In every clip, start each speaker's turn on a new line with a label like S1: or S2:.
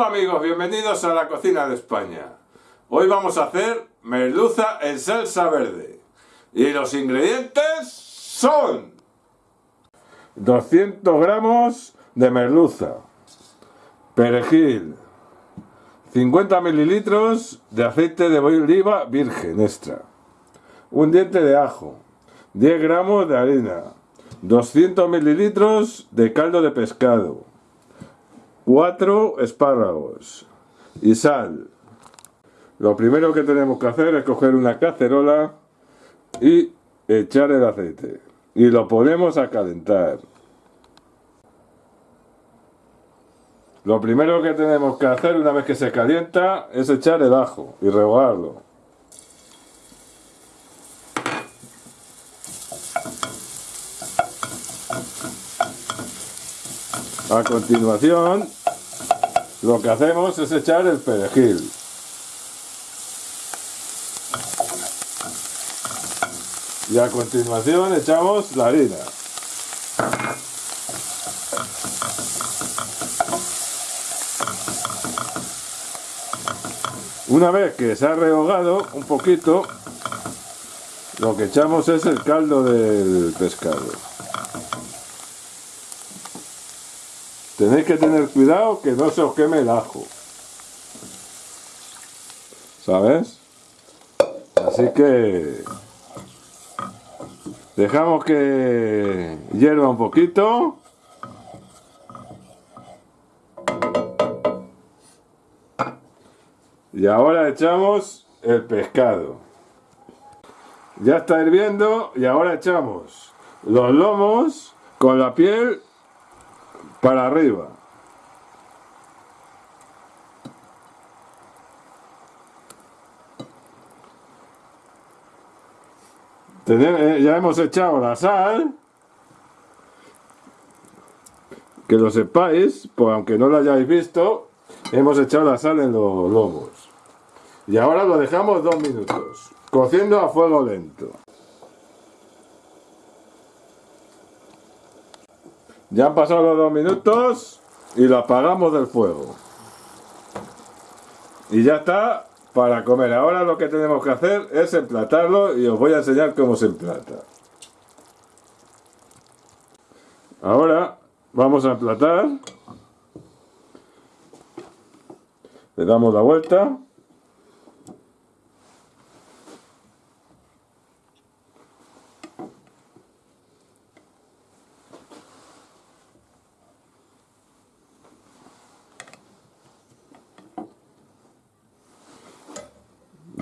S1: Hola amigos, bienvenidos a la cocina de España. Hoy vamos a hacer merluza en salsa verde. Y los ingredientes son 200 gramos de merluza, perejil, 50 mililitros de aceite de oliva virgen extra, un diente de ajo, 10 gramos de harina, 200 mililitros de caldo de pescado, 4 espárragos y sal. Lo primero que tenemos que hacer es coger una cacerola y echar el aceite. Y lo ponemos a calentar. Lo primero que tenemos que hacer una vez que se calienta es echar el ajo y rehogarlo. A continuación, lo que hacemos es echar el perejil. Y a continuación echamos la harina. Una vez que se ha rehogado un poquito, lo que echamos es el caldo del pescado. Tenéis que tener cuidado que no se os queme el ajo. ¿Sabes? Así que dejamos que hierva un poquito. Y ahora echamos el pescado. Ya está hirviendo y ahora echamos los lomos con la piel para arriba. Eh, ya hemos echado la sal. Que lo sepáis, pues aunque no lo hayáis visto, hemos echado la sal en los lomos. Y ahora lo dejamos dos minutos, cociendo a fuego lento. Ya han pasado los dos minutos y lo apagamos del fuego. Y ya está para comer. Ahora lo que tenemos que hacer es emplatarlo y os voy a enseñar cómo se emplata. Ahora vamos a emplatar. Le damos la vuelta.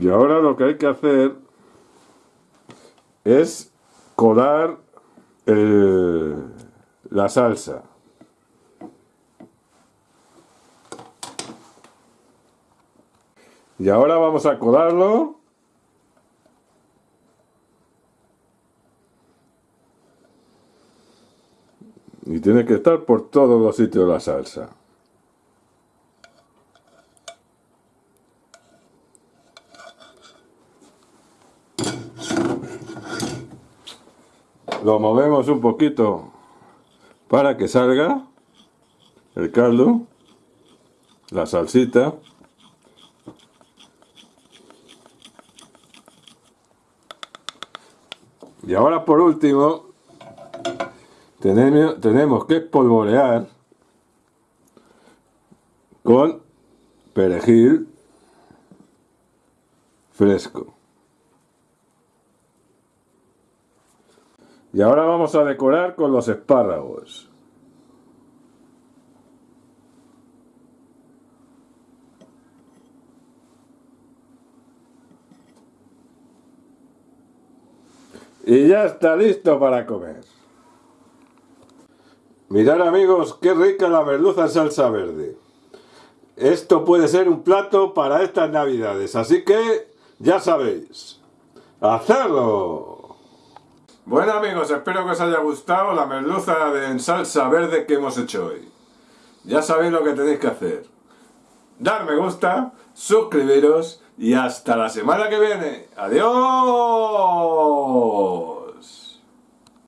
S1: Y ahora lo que hay que hacer es colar la salsa. Y ahora vamos a colarlo. Y tiene que estar por todos los sitios la salsa. Lo movemos un poquito para que salga el caldo, la salsita. Y ahora por último, tenemos, que espolvorear con perejil fresco. Y ahora vamos a decorar con los espárragos. Y ya está listo para comer. Mirad amigos, qué rica la merluza en salsa verde. Esto puede ser un plato para estas navidades, así que ya sabéis. ¡Hacerlo! Bueno amigos, espero que os haya gustado la merluza en salsa verde que hemos hecho hoy. Ya sabéis lo que tenéis que hacer. Dar me gusta, suscribiros y hasta la semana que viene. ¡Adiós!